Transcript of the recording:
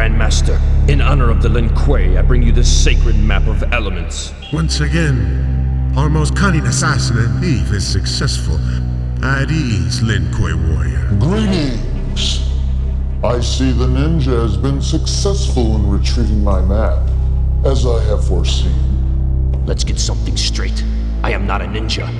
Grandmaster. In honor of the Lin Kuei, I bring you this sacred map of elements. Once again, our most cunning assassin and thief is successful. At ease, Lin Kuei warrior. Greetings! I see the ninja has been successful in retrieving my map, as I have foreseen. Let's get something straight. I am not a ninja.